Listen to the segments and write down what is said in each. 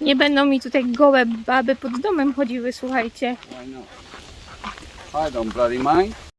Nie będą mi tutaj gołe baby pod domem chodziły, słuchajcie. I don't bloody mind.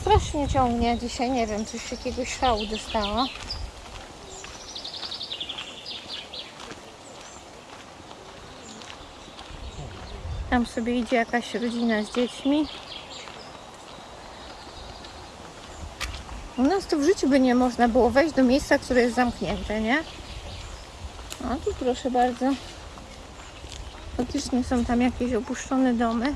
Strasznie ciągnie dzisiaj, nie wiem, coś jakiegoś szału dostała. Tam sobie idzie jakaś rodzina z dziećmi. U nas to w życiu by nie można było wejść do miejsca, które jest zamknięte, nie? A tu proszę bardzo. Faktycznie są tam jakieś opuszczone domy.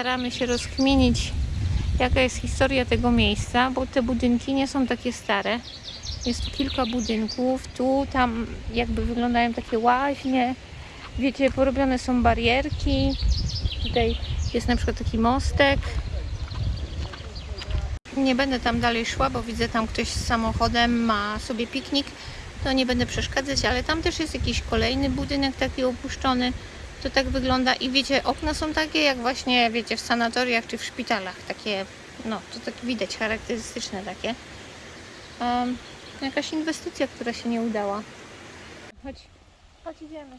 Staramy się rozkminić, jaka jest historia tego miejsca, bo te budynki nie są takie stare. Jest tu kilka budynków, tu, tam jakby wyglądają takie łaźnie. Wiecie, porobione są barierki. Tutaj jest na przykład taki mostek. Nie będę tam dalej szła, bo widzę tam ktoś z samochodem ma sobie piknik. To nie będę przeszkadzać, ale tam też jest jakiś kolejny budynek taki opuszczony. To tak wygląda i wiecie, okna są takie jak właśnie, wiecie, w sanatoriach czy w szpitalach. Takie, no, to tak widać, charakterystyczne takie. Um, jakaś inwestycja, która się nie udała. Chodź, chodź idziemy.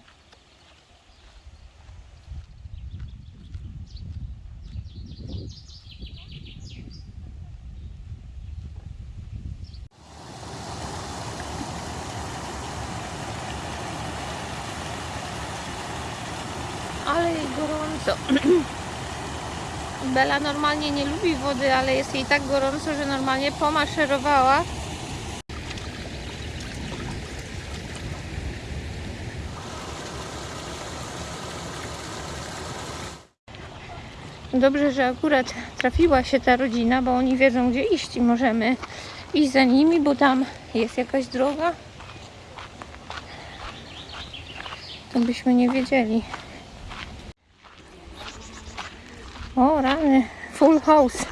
Ale Bela normalnie nie lubi wody, ale jest jej tak gorąco, że normalnie pomaszerowała. Dobrze, że akurat trafiła się ta rodzina, bo oni wiedzą gdzie iść i możemy iść za nimi, bo tam jest jakaś droga. To byśmy nie wiedzieli. O rany, full house.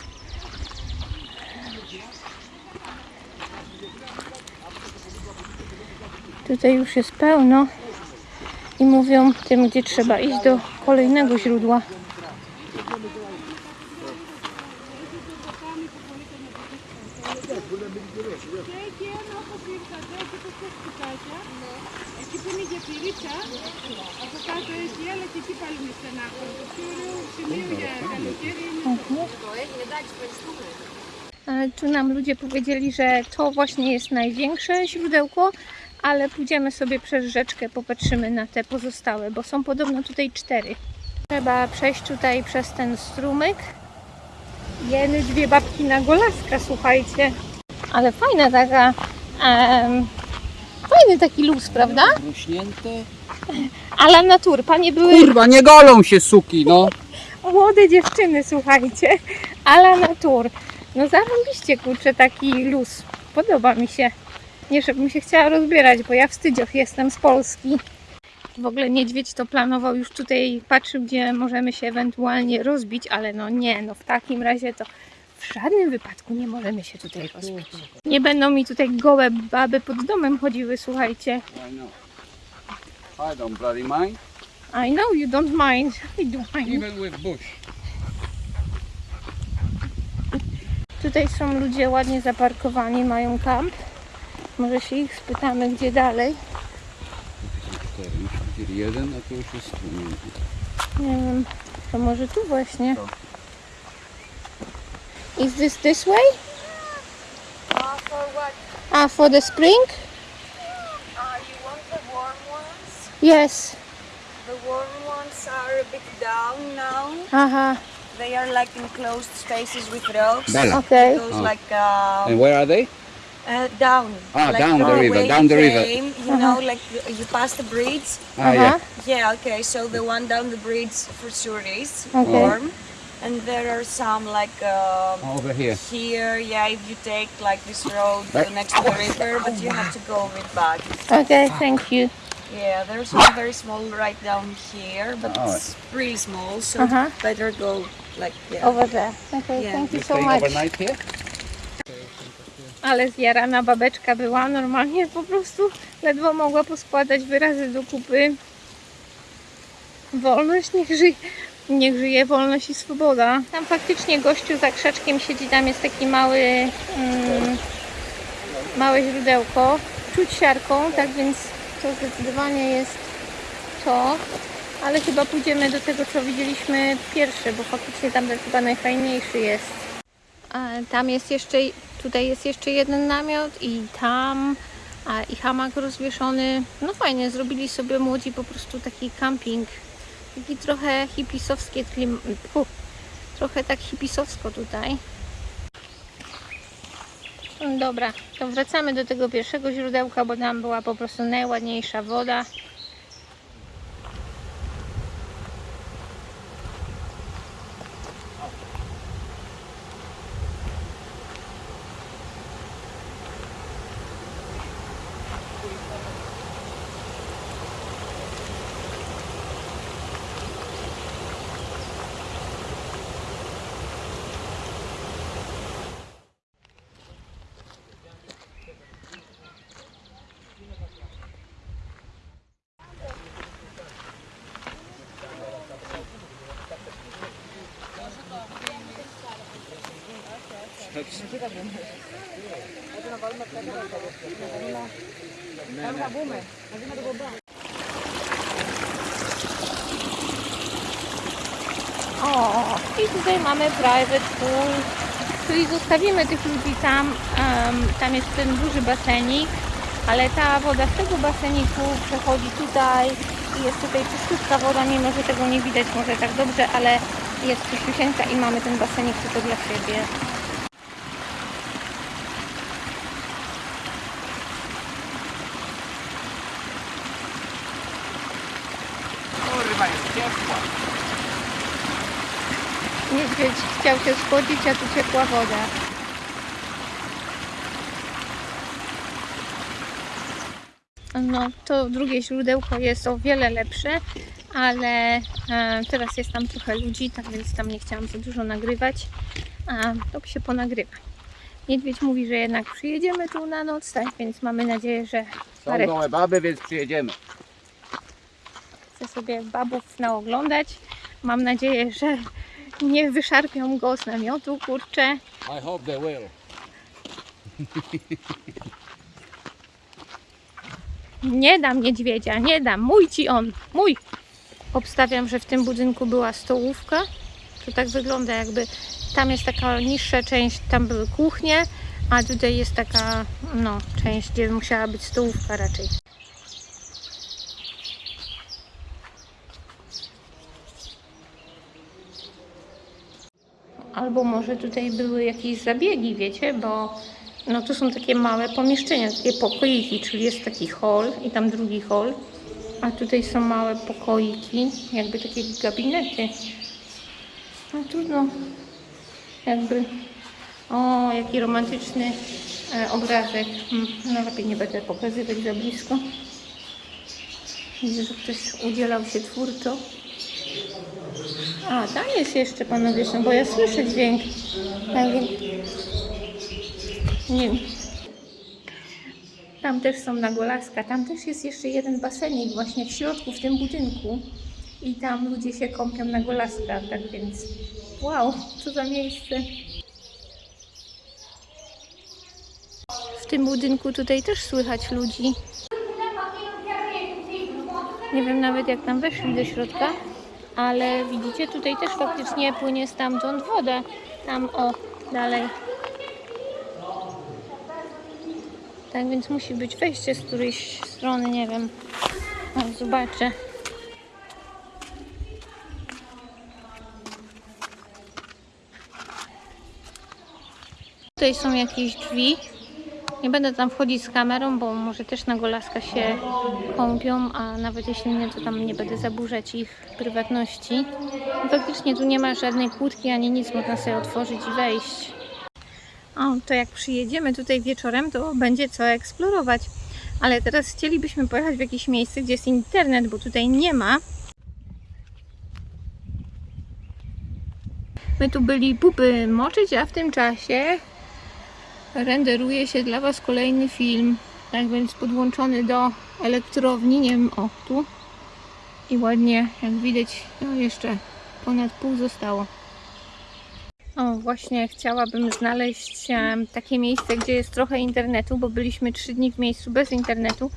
Tutaj już jest pełno i mówią tym, gdzie trzeba iść do kolejnego źródła. Tu nam ludzie powiedzieli, że to właśnie jest największe źródełko, ale pójdziemy sobie przez rzeczkę, popatrzymy na te pozostałe, bo są podobno tutaj cztery. Trzeba przejść tutaj przez ten strumyk. Jeny dwie babki na golaska, słuchajcie. Ale fajna taka... em, fajny taki luz, prawda? Ruśnięte? Ale natur, panie były Kurwa, nie golą się suki, no. młode dziewczyny, słuchajcie. Ale natur. No zarąbiście, kurczę, taki luz. Podoba mi się. Nie, żebym się chciała rozbierać, bo ja wstydzioch jestem z Polski. W ogóle niedźwiedź to planował już tutaj, patrzył, gdzie możemy się ewentualnie rozbić, ale no nie, no w takim razie to w żadnym wypadku nie możemy się tutaj rozbić. Nie będą mi tutaj gołe baby pod domem chodziły, słuchajcie. I know. I don't bloody mind. I know you don't mind. I do mind. Even with bush. Tutaj są ludzie ładnie zaparkowani, mają kamp. Może się ich spytamy, gdzie dalej. Cztery, już widzieli jeden, a to już jest. Nie wiem, to może tu właśnie. Is this this way? Uh, for what? Ah, for the spring? Uh, you want the warm ones? Yes. The warm ones are a bit down now. Aha, They are like enclosed spaces with ropes. Bella. okay. Goes Oh. like um, And where are they? uh, down. Ah, like down the river, down you the river. came, You know, like you pass the bridge. Ah, Aha, yeah. Yeah, okay. So the one down the bridge for sure is Okay. warm. And there are some like um, Over here. here. Yeah, if you take like this road uh, next to the river, but you have to go a bit back. okay, thank you. Yeah, there's one very small right down here, but Oh. it's really small, so Uh-huh. better go like yeah. Over there. Okay, Yeah. thank you so much. overnight here? Ale zjarana babeczka była normalnie po prostu ledwo mogła poskładać wyrazy do kupy. Wolność niech żyje, niech żyje wolność i swoboda. Tam faktycznie gościu za krzaczkiem siedzi, tam jest taki mały mm, małe źródełko. Czuć siarką, tak więc to zdecydowanie jest to. Ale chyba pójdziemy do tego, co widzieliśmy pierwsze, bo faktycznie tam chyba najfajniejszy jest. A tam jest jeszcze, tutaj jest jeszcze jeden namiot i tam a, i hamak rozwieszony. No fajnie, zrobili sobie młodzi po prostu taki camping. Taki trochę hipisowskie klim... Fu, trochę tak hipisowsko tutaj. Dobra, to wracamy do tego pierwszego źródełka, bo tam była po prostu najładniejsza woda. O, i tutaj mamy private pool. Czyli zostawimy tych ludzi tam. em, tam jest ten duży basenik, ale ta woda z tego baseniku przechodzi tutaj i jest tutaj czystka woda, mimo że tego nie widać może tak dobrze, ale jest czyściusieńka i mamy ten basenik tylko dla siebie. Kurwa, jest ciepła. Niedźwiedź chciał się schłodzić, a tu ciepła woda. No, to drugie źródełko jest o wiele lepsze, ale e, teraz jest tam trochę ludzi, tak więc tam nie chciałam za dużo nagrywać. A to się ponagrywa. Niedźwiedź mówi, że jednak przyjedziemy tu na noc, tak więc mamy nadzieję, że Są gołe baby, więc przyjedziemy. chce sobie babów naoglądać. Mam nadzieję, że nie wyszarpią go z namiotu, kurczę. I hope they will. Nie dam niedźwiedzia, nie dam. Mój ci on, mój. Obstawiam, że w tym budynku była stołówka. To tak wygląda jakby tam jest taka niższa część, tam były kuchnie, a tutaj jest taka no, część, gdzie musiała być stołówka raczej. Albo może tutaj były jakieś zabiegi, wiecie, bo no to są takie małe pomieszczenia, takie pokoiki, czyli jest taki hall i tam drugi hall, a tutaj są małe pokoiki, jakby takie gabinety. No trudno, jakby, o jaki romantyczny e, obrazek, Hmm, no lepiej nie będę pokazywać za blisko. Widzę, że ktoś udzielał się twórczo. A, tam jest jeszcze panowie są, bo ja słyszę dźwięk. Tak, nie. Tam też są nagolaska. Tam też jest jeszcze jeden basenik właśnie w środku, w tym budynku. I tam ludzie się kąpią na golaskach, tak więc wow, co za miejsce. W tym budynku tutaj też słychać ludzi. Nie wiem nawet jak tam weszli do środka, ale widzicie, tutaj też faktycznie płynie stamtąd woda. Tam o, dalej. Tak więc musi być wejście z którejś strony, nie wiem. Zobaczę. Tutaj są jakieś drzwi. Nie będę tam wchodzić z kamerą, bo może też na golaska się kąpią, a nawet jeśli nie, to tam nie będę zaburzać ich prywatności. Faktycznie tu nie ma żadnej kłódki ani nic, można sobie otworzyć i wejść. O, to jak przyjedziemy tutaj wieczorem, to będzie co eksplorować. Ale teraz chcielibyśmy pojechać w jakieś miejsce, gdzie jest internet, bo tutaj nie ma. My tu byli pupy moczyć, a w tym czasie renderuje się dla Was kolejny film. Tak więc podłączony do elektrowni, nie wiem, o tu. I ładnie, jak widać, no jeszcze ponad pół zostało. O, właśnie chciałabym znaleźć takie miejsce, gdzie jest trochę internetu, bo byliśmy trzy dni w miejscu bez internetu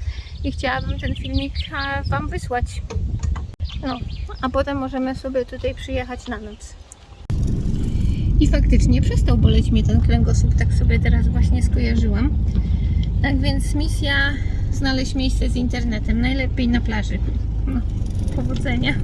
i chciałabym ten filmik Wam wysłać. No, a potem możemy sobie tutaj przyjechać na noc. I faktycznie przestał boleć mnie ten kręgosłup, tak sobie teraz właśnie skojarzyłam. Tak więc misja znaleźć miejsce z internetem, najlepiej na plaży. No, powodzenia.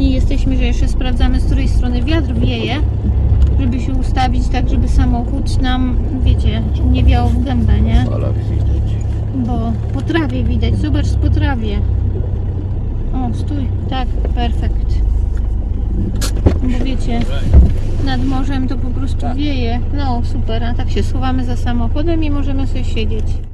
Doświadczeni jesteśmy, że jeszcze sprawdzamy z której strony wiatr wieje, żeby się ustawić tak, żeby samochód nam, wiecie, nie wiał w gębę, nie? Widać. Bo po trawie widać, zobacz po trawie. O, stój, tak, perfekt. Bo wiecie, nad morzem to po prostu wieje. No super, a tak się schowamy za samochodem i możemy sobie siedzieć.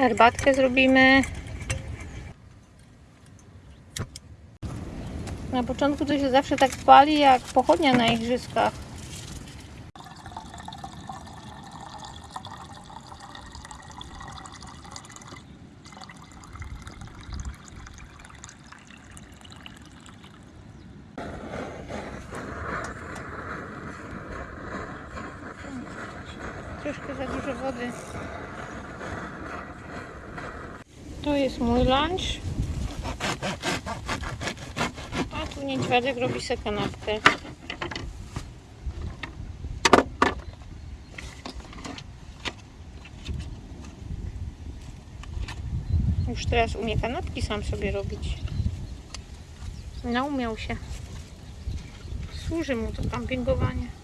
Herbatkę zrobimy. Na początku to się zawsze tak pali jak pochodnia na igrzyskach. Troszkę za dużo wody. To jest mój lunch. A niedźwiadek robi sobie kanapkę. Już teraz umie kanapki sam sobie robić. Naumiał się. Służy mu to kampingowanie.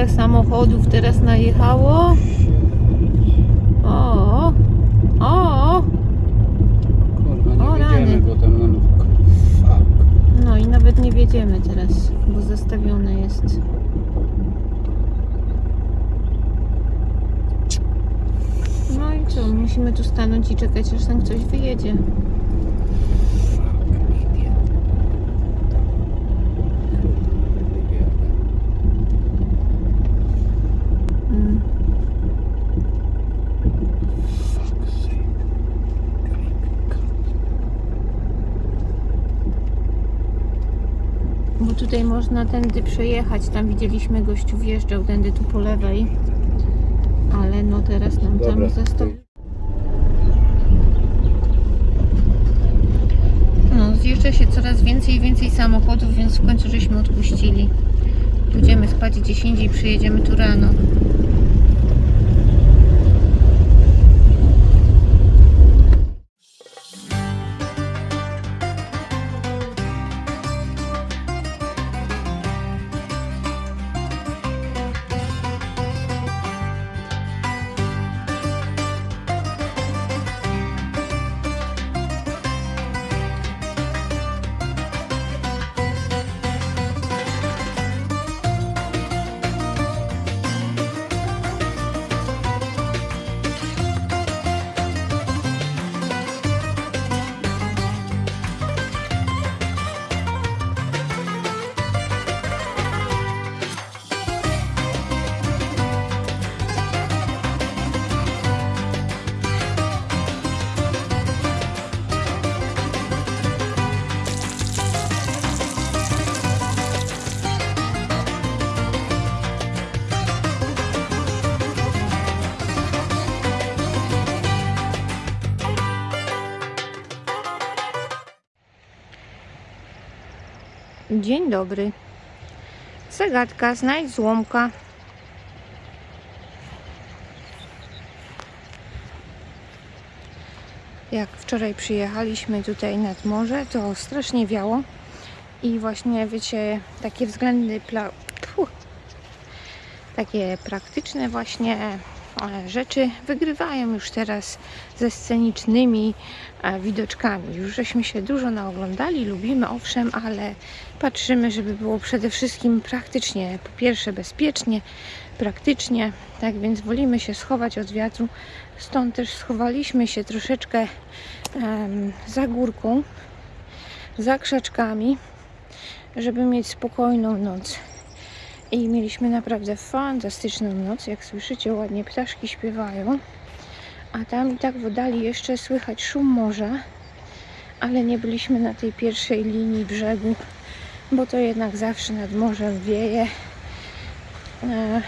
Ale samochodów teraz najechało. O, o, Kurwa, O, nie rany. wiedziemy, bo tam no i nawet nie wiedziemy teraz, bo zastawione jest. No i co, musimy tu stanąć i czekać, aż tam ktoś wyjedzie. Mm. Bo tutaj można tędy przejechać. Tam widzieliśmy gościu wjeżdżał tędy tu po lewej. Ale no teraz nam Dobra. tam zastawił. No, zjeżdża się coraz więcej i więcej samochodów, więc w końcu żeśmy odpuścili. Pójdziemy spać gdzieś indziej, przyjedziemy tu rano. Dzień dobry. Zagadka, znajdź złomka. jak wczoraj przyjechaliśmy tutaj nad morze, to strasznie wiało. I właśnie, wiecie, takie względy, pla... Pfu. takie praktyczne właśnie rzeczy wygrywają już teraz ze scenicznymi e, widoczkami. Już żeśmy się dużo naoglądali, lubimy owszem, ale patrzymy, żeby było przede wszystkim praktycznie, po pierwsze bezpiecznie, praktycznie, tak więc wolimy się schować od wiatru. Stąd też schowaliśmy się troszeczkę em, za górką, za krzaczkami, żeby mieć spokojną noc. I mieliśmy naprawdę fantastyczną noc. Jak słyszycie, ładnie ptaszki śpiewają. A tam i tak w oddali jeszcze słychać szum morza, ale nie byliśmy na tej pierwszej linii brzegu, bo to jednak zawsze nad morzem wieje. E,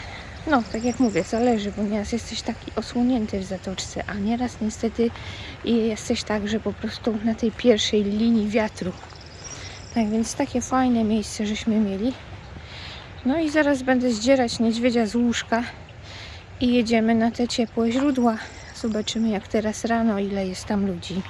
No, tak jak mówię, zależy, bo nieraz jesteś taki osłonięty w zatoczce, a nieraz niestety jesteś tak, że po prostu na tej pierwszej linii wiatru. Tak więc takie fajne miejsce żeśmy mieli. No i zaraz będę zdzierać niedźwiedzia z łóżka i jedziemy na te ciepłe źródła. Zobaczymy jak teraz rano, ile jest tam ludzi.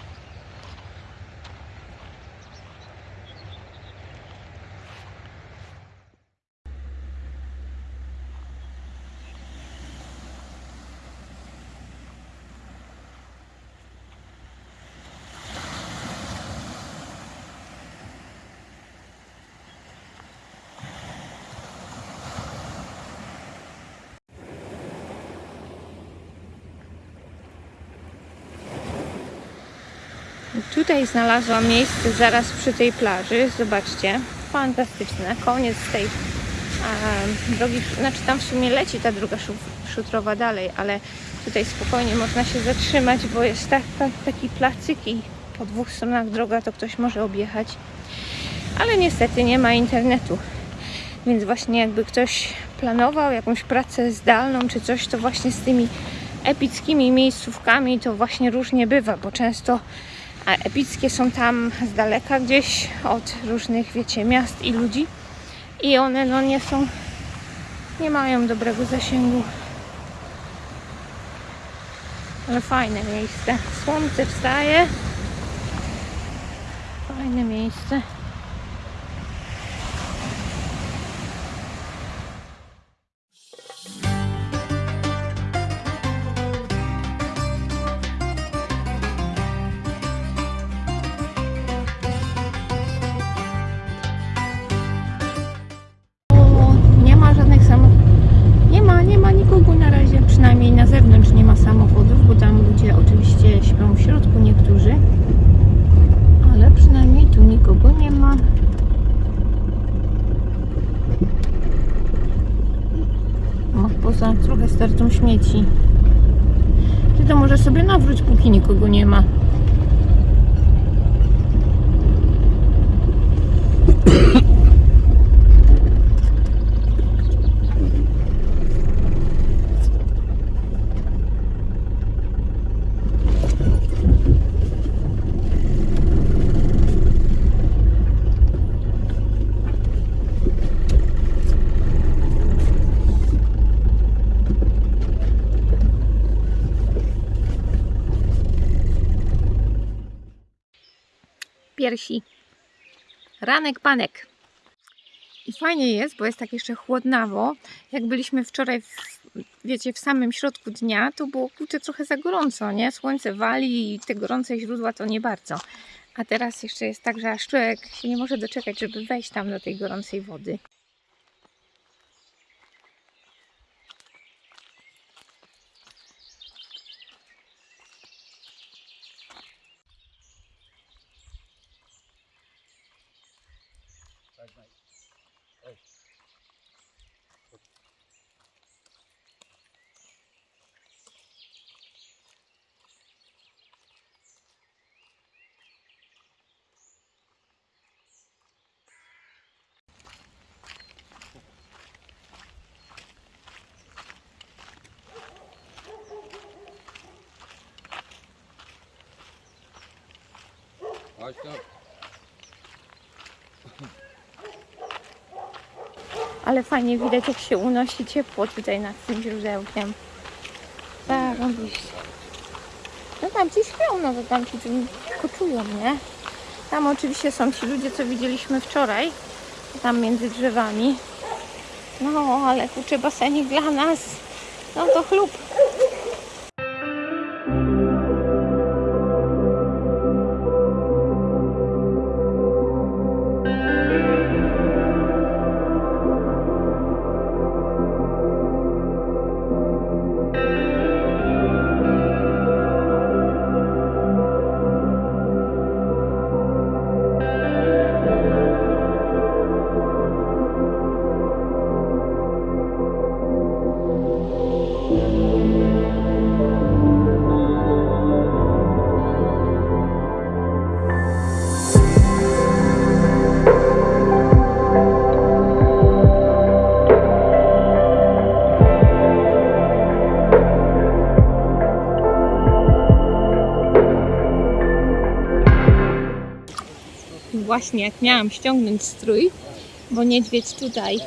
Tutaj znalazłam miejsce zaraz przy tej plaży. Zobaczcie, fantastyczne. Koniec tej drogi, znaczy tam w sumie leci ta druga szu- szutrowa dalej, ale tutaj spokojnie można się zatrzymać, bo jest tak, tak, taki placyk i po dwóch stronach droga to ktoś może objechać. Ale niestety nie ma internetu. Więc właśnie jakby ktoś planował jakąś pracę zdalną czy coś, to właśnie z tymi epickimi miejscówkami to właśnie różnie bywa, bo często a epickie są tam z daleka gdzieś od różnych, wiecie, miast i ludzi i one no nie są, nie mają dobrego zasięgu. Ale fajne miejsce. Słońce wstaje. Fajne miejsce. Trochę startą śmieci. Ty to może sobie nawróć, póki nikogo nie ma. Piersi. Ranek panek. I fajnie jest, bo jest tak jeszcze chłodnawo. Jak byliśmy wczoraj, w, wiecie, w samym środku dnia, to było kurczę trochę za gorąco, nie? Słońce wali i te gorące źródła to nie bardzo. A teraz jeszcze jest tak, że aż człowiek się nie może doczekać, żeby wejść tam do tej gorącej wody. Chodź tam. Ale fajnie widać, jak się unosi ciepło tutaj nad tym źródełkiem. Tak, oczywiście. No tam ci śpią, no to tam ci koczują, nie? Tam oczywiście są ci ludzie, co widzieliśmy wczoraj, tam między drzewami. No, ale kurczę, basenik dla nas, no to chlub. Właśnie jak miałam ściągnąć strój, bo niedźwiedź tutaj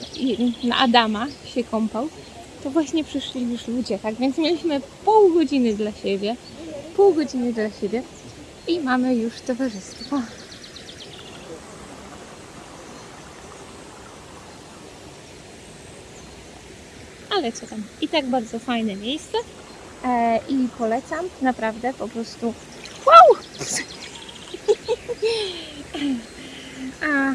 na Adama się kąpał, to właśnie przyszli już ludzie, tak więc mieliśmy pół godziny dla siebie, pół godziny dla siebie i mamy już towarzystwo. Ale co tam, i tak bardzo fajne miejsce e, i polecam, naprawdę po prostu wow! A,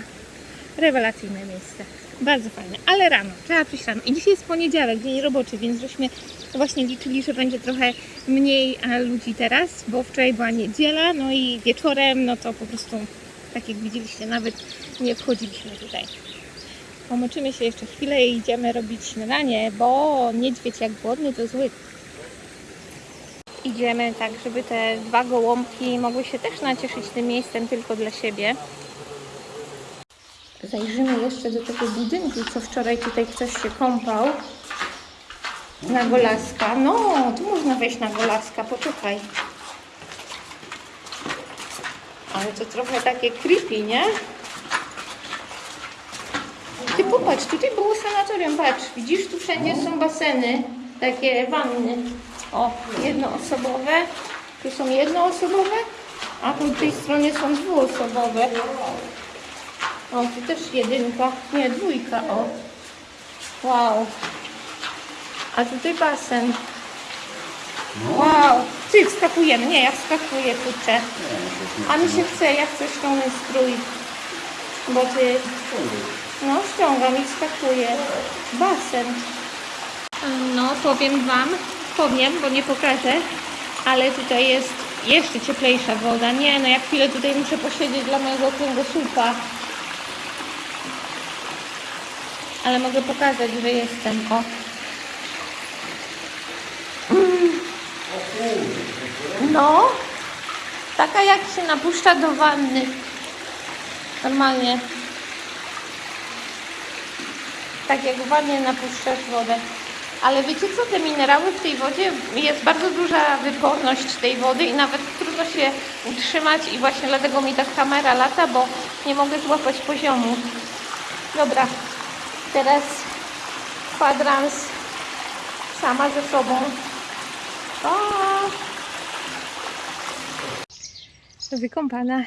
rewelacyjne miejsce. Bardzo fajne, ale rano, trzeba przyjść rano. I dzisiaj jest poniedziałek, dzień roboczy, więc żeśmy właśnie liczyli, że będzie trochę mniej ludzi teraz, bo wczoraj była niedziela, no i wieczorem, no to po prostu, tak jak widzieliście, nawet nie wchodziliśmy tutaj. Pomoczymy się jeszcze chwilę i idziemy robić śniadanie, bo niedźwiedź jak głodny to zły. Idziemy tak, żeby te dwa gołąbki mogły się też nacieszyć tym miejscem tylko dla siebie. Zajrzymy jeszcze do tego budynku, co wczoraj tutaj ktoś się kąpał. Na Golaska. No, tu można wejść na Golaska, poczekaj. Ale to trochę takie creepy, nie? Ty popatrz, tutaj było sanatorium, patrz, widzisz, tu wszędzie są baseny, takie wanny. O, jednoosobowe, tu są jednoosobowe, a po tej stronie są dwuosobowe. O, tu też jedynka, nie, dwójka, o. Wow. A tutaj basen. Wow. Ty, wskakujemy. Nie, ja wskakuję, kurczę. A mi się chce, ja chcę ściągnąć strój. Bo ty... No, ściągam i wskakuję. Basen. No, powiem Wam, powiem, bo nie pokażę, ale tutaj jest jeszcze cieplejsza woda. Nie, no ja chwilę tutaj muszę posiedzieć dla mojego kręgosłupa. Ale mogę pokazać, że jestem. O. No, taka jak się napuszcza do wanny. Normalnie. Tak jak w wannie napuszczasz wodę. Ale wiecie co, te minerały w tej wodzie, jest bardzo duża wyporność tej wody i nawet trudno się utrzymać i właśnie dlatego mi ta kamera lata, bo nie mogę złapać poziomu. Dobra, teraz kwadrans sama ze sobą. Pa! Wykąpana.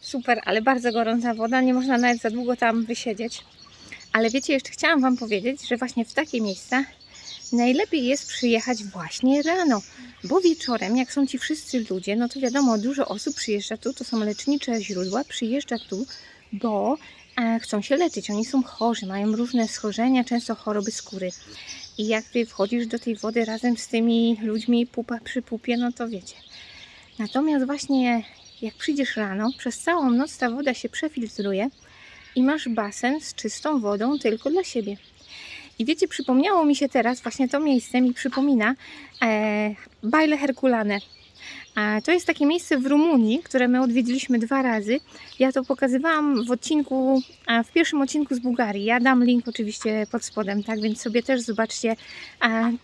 Super, ale bardzo gorąca woda, nie można nawet za długo tam wysiedzieć. Ale wiecie, jeszcze chciałam Wam powiedzieć, że właśnie w takie miejsca najlepiej jest przyjechać właśnie rano, bo wieczorem, jak są ci wszyscy ludzie, no to wiadomo, dużo osób przyjeżdża tu, to są lecznicze źródła, przyjeżdża tu, bo chcą się leczyć. Oni są chorzy, mają różne schorzenia, często choroby skóry. I jak Ty wchodzisz do tej wody razem z tymi ludźmi pupa przy pupie, no to wiecie. Natomiast właśnie jak przyjdziesz rano, przez całą noc ta woda się przefiltruje i masz basen z czystą wodą tylko dla siebie. I wiecie, przypomniało mi się teraz, właśnie to miejsce mi przypomina e, Bajle Herkulane. To jest takie miejsce w Rumunii, które my odwiedziliśmy dwa razy. Ja to pokazywałam w odcinku, w pierwszym odcinku z Bułgarii. Ja dam link oczywiście pod spodem, tak więc sobie też zobaczcie.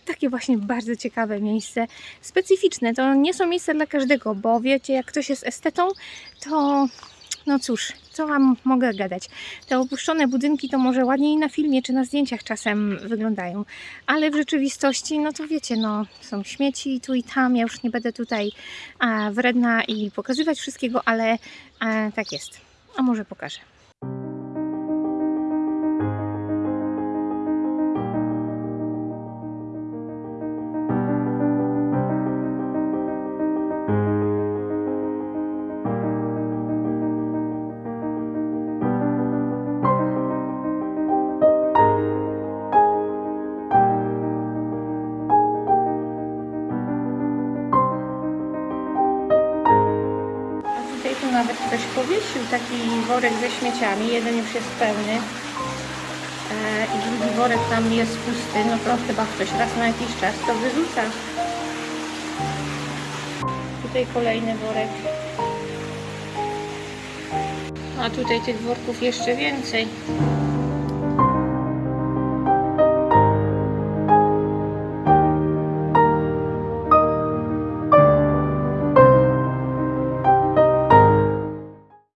Takie właśnie bardzo ciekawe miejsce, specyficzne. To nie są miejsca dla każdego, bo wiecie, jak ktoś jest estetą, to no cóż, co Wam mogę gadać? Te opuszczone budynki to może ładniej na filmie czy na zdjęciach czasem wyglądają, ale w rzeczywistości, no to wiecie, no są śmieci tu i tam. Ja już nie będę tutaj a, wredna i pokazywać wszystkiego, ale a, tak jest. A może pokażę. Worek ze śmieciami. Jeden już jest pełny. E, I drugi worek tam jest pusty. No to chyba ktoś raz na jakiś czas to wyrzuca. Tutaj kolejny worek. A tutaj tych worków jeszcze więcej.